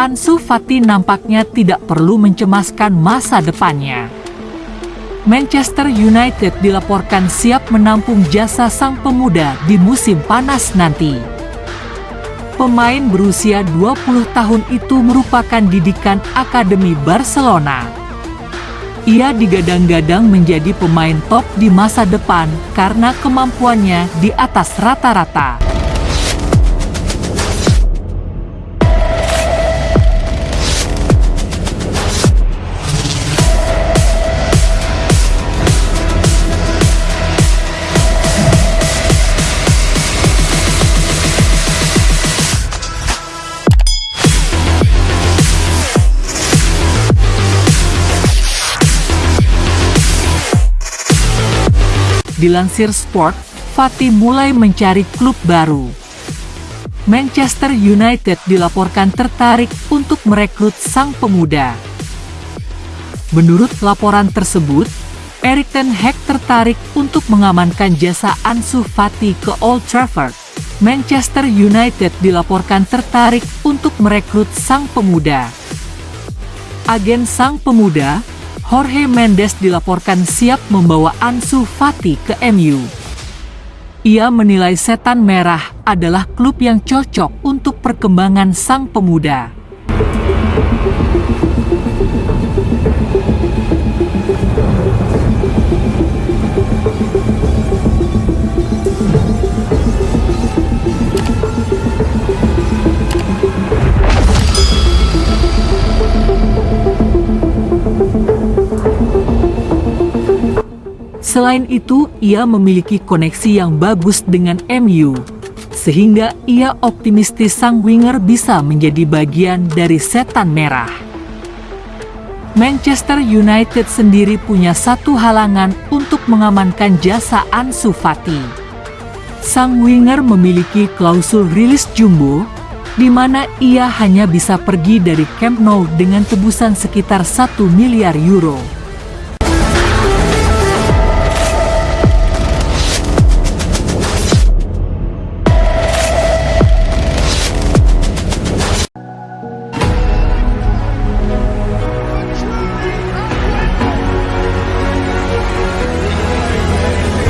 Ansu Fati nampaknya tidak perlu mencemaskan masa depannya. Manchester United dilaporkan siap menampung jasa sang pemuda di musim panas nanti. Pemain berusia 20 tahun itu merupakan didikan Akademi Barcelona. Ia digadang-gadang menjadi pemain top di masa depan karena kemampuannya di atas rata-rata. Dilansir Sport, Fatih mulai mencari klub baru. Manchester United dilaporkan tertarik untuk merekrut sang pemuda. Menurut laporan tersebut, Erik Ten Hag tertarik untuk mengamankan jasa Ansu Fati ke Old Trafford. Manchester United dilaporkan tertarik untuk merekrut sang pemuda. Agen sang pemuda, Jorge Mendes dilaporkan siap membawa Ansu Fati ke MU. Ia menilai Setan Merah adalah klub yang cocok untuk perkembangan sang pemuda. Selain itu, ia memiliki koneksi yang bagus dengan MU, sehingga ia optimistis sang winger bisa menjadi bagian dari setan merah. Manchester United sendiri punya satu halangan untuk mengamankan jasa Ansu Fati. Sang winger memiliki klausul rilis jumbo, di mana ia hanya bisa pergi dari Camp Nou dengan tebusan sekitar 1 miliar euro.